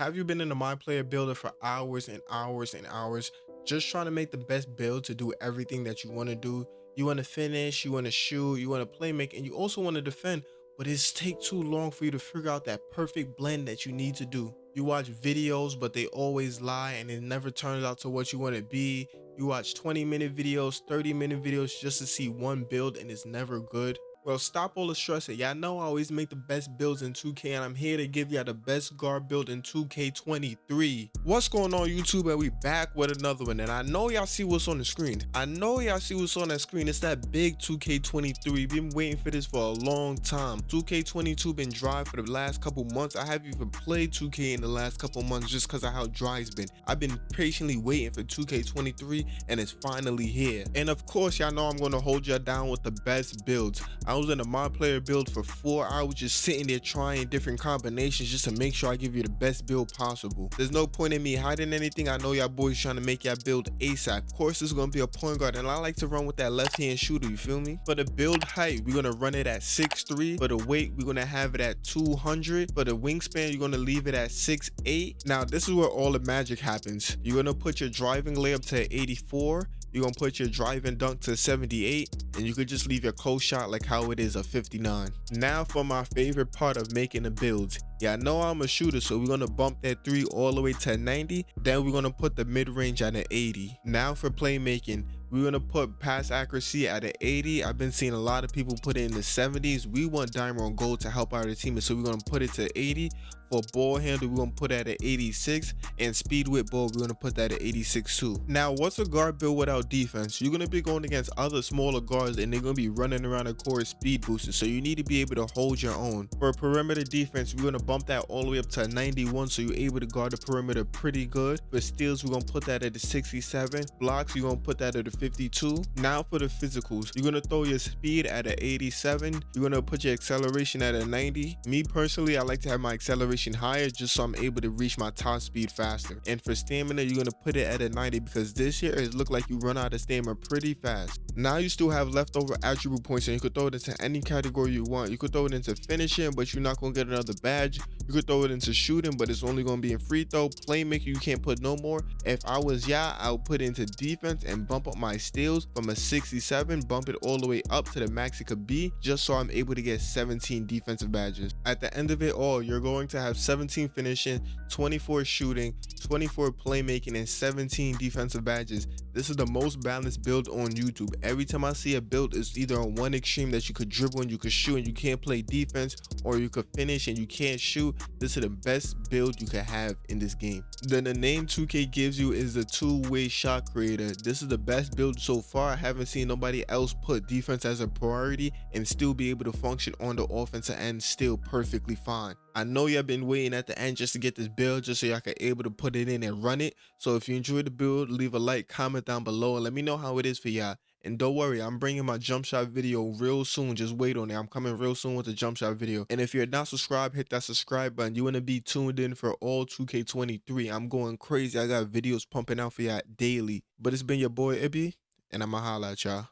Have you been in a My Player Builder for hours and hours and hours just trying to make the best build to do everything that you want to do? You want to finish, you want to shoot, you want to play make, and you also want to defend, but it's take too long for you to figure out that perfect blend that you need to do. You watch videos, but they always lie and it never turns out to what you want to be. You watch 20 minute videos, 30 minute videos just to see one build and it's never good. Stop all the stressing. Y'all know I always make the best builds in 2K and I'm here to give y'all the best guard build in 2K23. What's going on YouTube and we back with another one and I know y'all see what's on the screen. I know y'all see what's on that screen. It's that big 2K23. Been waiting for this for a long time. 2K22 been dry for the last couple months. I haven't even played 2K in the last couple months just because of how dry it's been. I've been patiently waiting for 2K23 and it's finally here. And of course y'all know I'm going to hold y'all down with the best builds. I was in a my player build for four hours just sitting there trying different combinations just to make sure I give you the best build possible. There's no point in me hiding anything. I know y'all boys trying to make y'all build ASAP. Of course, is going to be a point guard and I like to run with that left hand shooter, you feel me? For the build height, we're going to run it at 6'3". For the weight, we're going to have it at 200. For the wingspan, you're going to leave it at 6'8". Now, this is where all the magic happens. You're going to put your driving layup to 84 you're gonna put your driving dunk to 78 and you could just leave your close shot like how it is a 59 now for my favorite part of making the builds. Yeah i know i'm a shooter so we're gonna bump that three all the way to 90 then we're gonna put the mid-range at an 80 now for playmaking we're gonna put pass accuracy at an 80 i've been seeing a lot of people put it in the 70s we want diamond on gold to help out our team so we're gonna put it to 80 for ball handle we're gonna put that at 86 and speed with ball we're gonna put that at 86 too. Now what's a guard build without defense? You're gonna be going against other smaller guards and they're gonna be running around the court speed boosting so you need to be able to hold your own. For perimeter defense we're gonna bump that all the way up to 91 so you're able to guard the perimeter pretty good. For steals we're gonna put that at the 67 blocks you're gonna put that at the 52 now for the physicals you're gonna throw your speed at an 87 you're gonna put your acceleration at a 90 me personally i like to have my acceleration higher just so I'm able to reach my top speed faster. And for stamina, you're going to put it at a 90 because this year it looked like you run out of stamina pretty fast. Now you still have leftover attribute points and you could throw it into any category you want. You could throw it into finishing, but you're not going to get another badge. You could throw it into shooting, but it's only going to be in free throw. Playmaker, you can't put no more. If I was yeah, I would put it into defense and bump up my steals from a 67, bump it all the way up to the max it could be, just so I'm able to get 17 defensive badges. At the end of it all, you're going to have have 17 finishing, 24 shooting, 24 playmaking, and 17 defensive badges. This is the most balanced build on YouTube. Every time I see a build, it's either on one extreme that you could dribble and you could shoot and you can't play defense, or you could finish and you can't shoot. This is the best build you could have in this game. Then the name 2K gives you is the two-way shot creator. This is the best build so far. I haven't seen nobody else put defense as a priority and still be able to function on the offensive end still perfectly fine. I know y'all been waiting at the end just to get this build just so y'all can able to put it in and run it. So if you enjoyed the build, leave a like, comment down below, and let me know how it is for y'all. And don't worry, I'm bringing my jump shot video real soon. Just wait on it. I'm coming real soon with the jump shot video. And if you're not subscribed, hit that subscribe button. You want to be tuned in for all 2K23. I'm going crazy. I got videos pumping out for y'all daily. But it's been your boy Ibby, and I'ma holla at y'all.